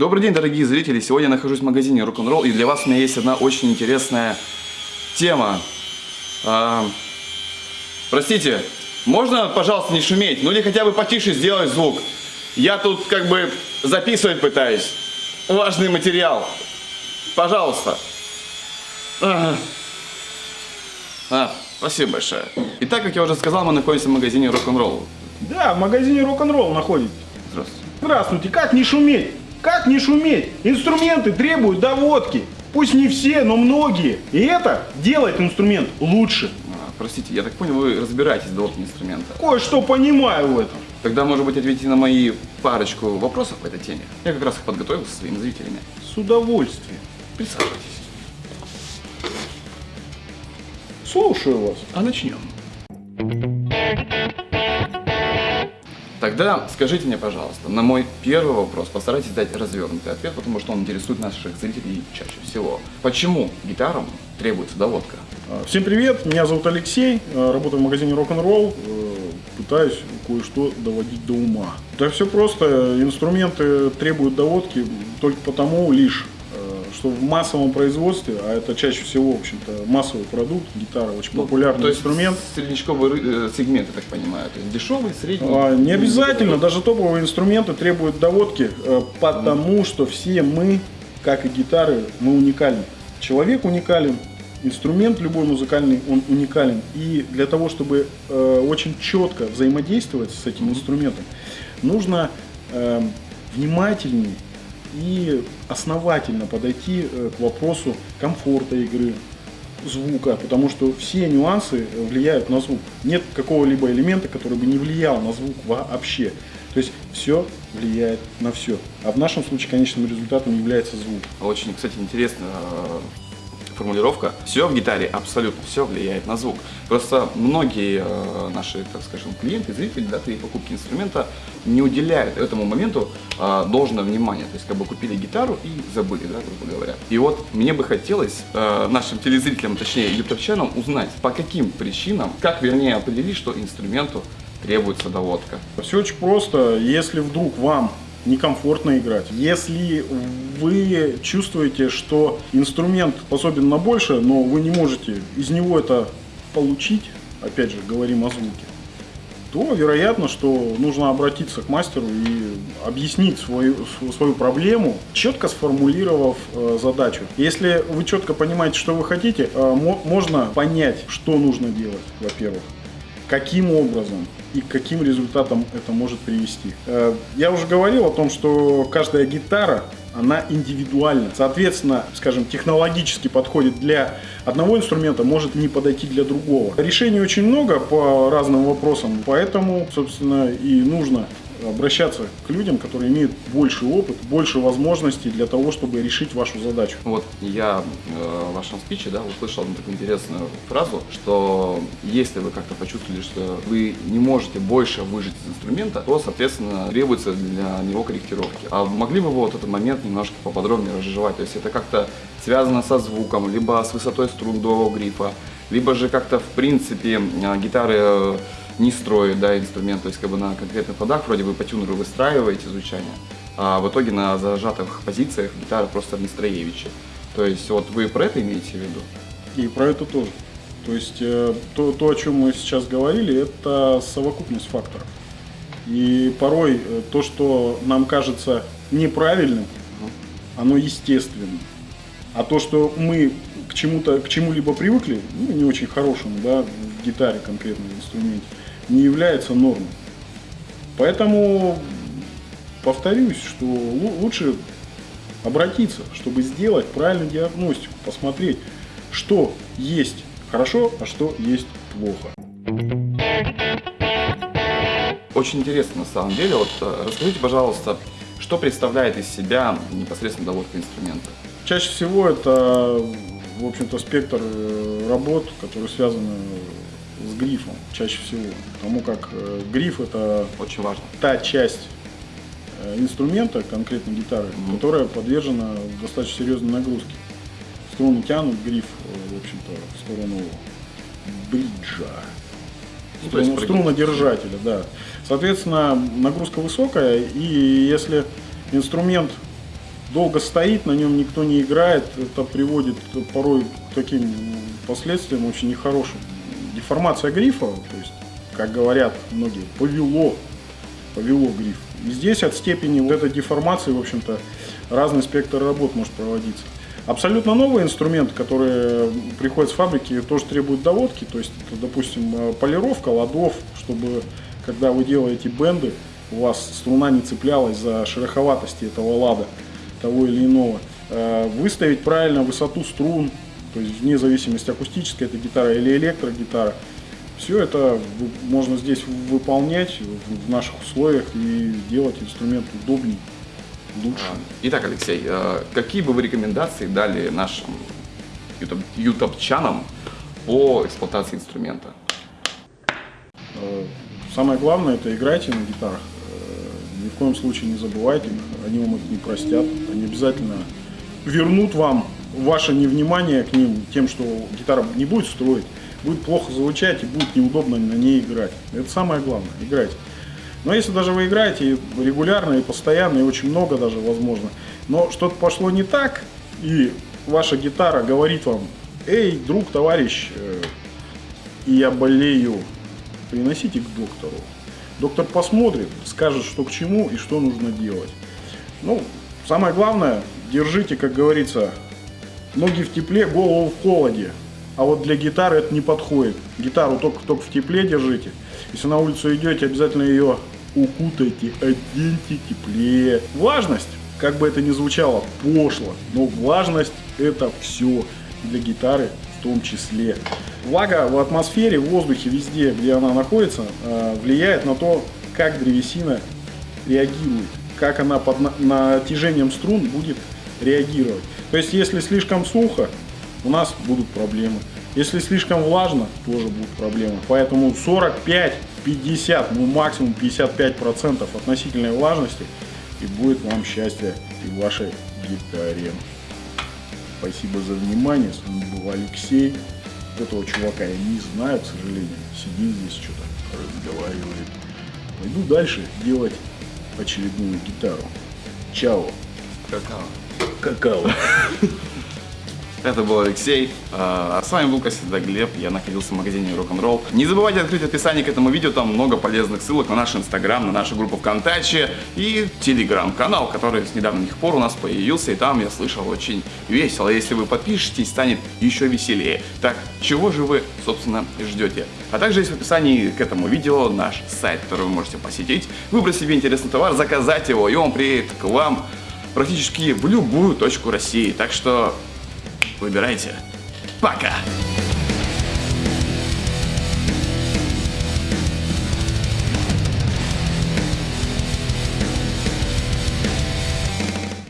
Добрый день, дорогие зрители! Сегодня я нахожусь в магазине Rock'n'Roll, и для вас у меня есть одна очень интересная тема. А, простите, можно, пожалуйста, не шуметь? Ну или хотя бы потише сделать звук. Я тут как бы записывать пытаюсь. Важный материал. Пожалуйста. А, а, спасибо большое. Итак, как я уже сказал, мы находимся в магазине Rock'n'Roll. Да, в магазине рок-н-ролл находитесь. Здравствуйте. Здравствуйте, как не шуметь? Как не шуметь? Инструменты требуют доводки. Пусть не все, но многие. И это делает инструмент лучше. А, простите, я так понял, вы разбираетесь в доводке инструмента. Кое-что понимаю в этом. Тогда, может быть, ответите на мои парочку вопросов по этой теме. Я как раз их подготовил со своими зрителями. С удовольствием. Присаживайтесь. Слушаю вас. А начнем. Тогда скажите мне, пожалуйста, на мой первый вопрос постарайтесь дать развернутый ответ, потому что он интересует наших зрителей чаще всего. Почему гитарам требуется доводка? А, Всем привет, меня зовут Алексей, а, работаю в магазине Rock'n'Roll, э, пытаюсь кое-что доводить до ума. Да все просто, инструменты требуют доводки только потому лишь, что в массовом производстве, а это чаще всего, в общем-то, массовый продукт, гитара очень популярный Ну, то есть инструмент, среднечковый э, сегмент, я так понимаю. То есть дешевый, средний. А, Не обязательно, даже топовые инструменты требуют доводки, э, потому что все мы, как и гитары, мы уникальны. Человек уникален, инструмент любой музыкальный, он уникален. И для того, чтобы э, очень четко взаимодействовать с этим инструментом, нужно э, внимательнее и основательно подойти э, к вопросу комфорта игры, звука, потому что все нюансы э, влияют на звук. Нет какого-либо элемента, который бы не влиял на звук вообще. То есть все влияет на все. А в нашем случае конечным результатом является звук. Очень, кстати, интересная э, формулировка. Все в гитаре, абсолютно все влияет на звук. Просто многие э, наши, так скажем, клиенты, зрители, да, при покупке инструмента не уделяют этому моменту э, должное внимание. То есть, как бы купили гитару и забыли, да, грубо говоря. И вот мне бы хотелось э, нашим телезрителям, точнее, ютубчанам, узнать, по каким причинам, как, вернее, определить, что инструменту требуется доводка. Все очень просто. Если вдруг вам некомфортно играть, если вы чувствуете, что инструмент способен на больше, но вы не можете из него это получить, опять же, говорим о звуке, то вероятно, что нужно обратиться к мастеру и объяснить свою, св- свою проблему, четко сформулировав э, задачу. Если вы четко понимаете, что вы хотите, э, мо- можно понять, что нужно делать, во-первых каким образом и к каким результатам это может привести. Э, Я уже говорил о том, что каждая гитара, она индивидуальна. Соответственно, скажем, технологически подходит для одного инструмента, может не подойти для другого. Решений очень много по разным вопросам, поэтому, собственно, и нужно обращаться к людям, которые имеют больше опыт, больше возможностей для того, чтобы решить вашу задачу. Вот я э, в вашем спиче да, услышал одну такую интересную фразу, что если вы как-то почувствовали, что вы не можете больше выжить из инструмента, то, соответственно, требуется для него корректировки. А могли бы вы вот этот момент немножко поподробнее разжевать? То есть это как-то связано со звуком, либо с высотой струн дуового грифа, либо же как-то в принципе э, гитары э, не строит да, инструмент, то есть как бы на конкретных ходах вроде вы по тюнеру выстраиваете звучание, а в итоге на зажатых позициях гитара просто в настроевиче. То есть вот вы про это имеете в виду? И про это тоже. То есть э, то, то, о чем мы сейчас говорили, это совокупность факторов. И порой то, что нам кажется неправильным, оно естественно. А то, что мы к чему-то, к чему-либо привыкли, ну, не очень хорошему, да, в гитаре конкретно, в инструменте, не является нормой. Поэтому повторюсь, что лу- лучше обратиться, чтобы сделать правильную диагностику, посмотреть, что есть хорошо, а что есть плохо. Очень интересно на самом деле. Вот э, расскажите, пожалуйста, что представляет из себя непосредственно доводка инструмента? Чаще всего это, в общем-то, спектр э, работ, которые связаны с грифом, чаще всего. Потому как э, гриф это Очень важно. та часть э, инструмента, конкретно гитары, Мгм. которая подвержена достаточно серьезной нагрузке. Струны тянут гриф, в общем-то, в сторону бриджа. Ну, прогиб. Струнодержателя, да. Соответственно, нагрузка высокая, и если инструмент долго стоит, на нем никто не играет. Это приводит порой к таким последствиям очень нехорошим. Деформация грифа, то есть, как говорят многие, повело, повело гриф. И здесь от степени вот этой деформации, в общем-то, разный спектр работ может проводиться. Абсолютно новые инструменты, которые приходят с фабрики, тоже требуют доводки. То есть, это, допустим, э, полировка ладов, чтобы, когда вы делаете бенды, у вас струна не цеплялась за шероховатости этого лада, того или иного. Э, выставить правильно высоту струн, то есть вне зависимости акустическая это гитара или электрогитара. Все это можно здесь выполнять в наших условиях и делать инструмент удобнее лучше. А, итак, Алексей, э, какие бы вы рекомендации дали нашим ютубчанам по эксплуатации инструмента? Э, самое главное это играйте на гитарах. Ни в коем случае не забывайте они вам их не простят. Они обязательно вернут вам ваше невнимание к ним тем, что гитара не будет строить, будет плохо звучать и будет неудобно на ней играть. Это самое главное, играйте. Но если даже вы играете регулярно и постоянно, и очень много даже возможно, но что-то пошло не так, и ваша гитара говорит вам, эй, друг, товарищ, э, я болею, приносите к доктору. Доктор посмотрит, скажет, что к чему и что нужно делать. Ну, самое главное, держите, как говорится, ноги в тепле, голову в холоде. А вот для гитары это не подходит. Гитару только, только в тепле держите. Если на улицу идете, обязательно ее укутайте, оденьте теплее. Влажность, как бы это ни звучало пошло, но влажность это все для гитары в том числе. Влага в атмосфере, в воздухе, везде, где она находится, э, влияет на то, как древесина реагирует, как она под натяжением струн будет реагировать. То есть, если слишком сухо, у нас будут проблемы. Если слишком влажно, тоже будут проблемы. Поэтому 45 50, ну максимум 55% относительной влажности и будет вам счастье и вашей гитаре. Спасибо за внимание, с вами был Алексей. Этого чувака я не знаю, к сожалению. Сидит здесь, что-то разговаривает. Пойду дальше делать очередную гитару. Чао. Какао. Какао. Это был Алексей. А, а с вами был, как всегда, Глеб. Я находился в магазине Rock'n'Roll. Не забывайте открыть описание к этому видео. Там много полезных ссылок на наш инстаграм, на нашу группу ВКонтакте и телеграм-канал, который с недавних пор у нас появился. И там, я слышал, очень весело. Если вы подпишетесь, станет еще веселее. Так, чего же вы, собственно, ждете? А также есть в описании к этому видео наш сайт, который вы можете посетить, выбрать себе интересный товар, заказать его, и он приедет к вам практически в любую точку России. Так что Выбирайте. Пока!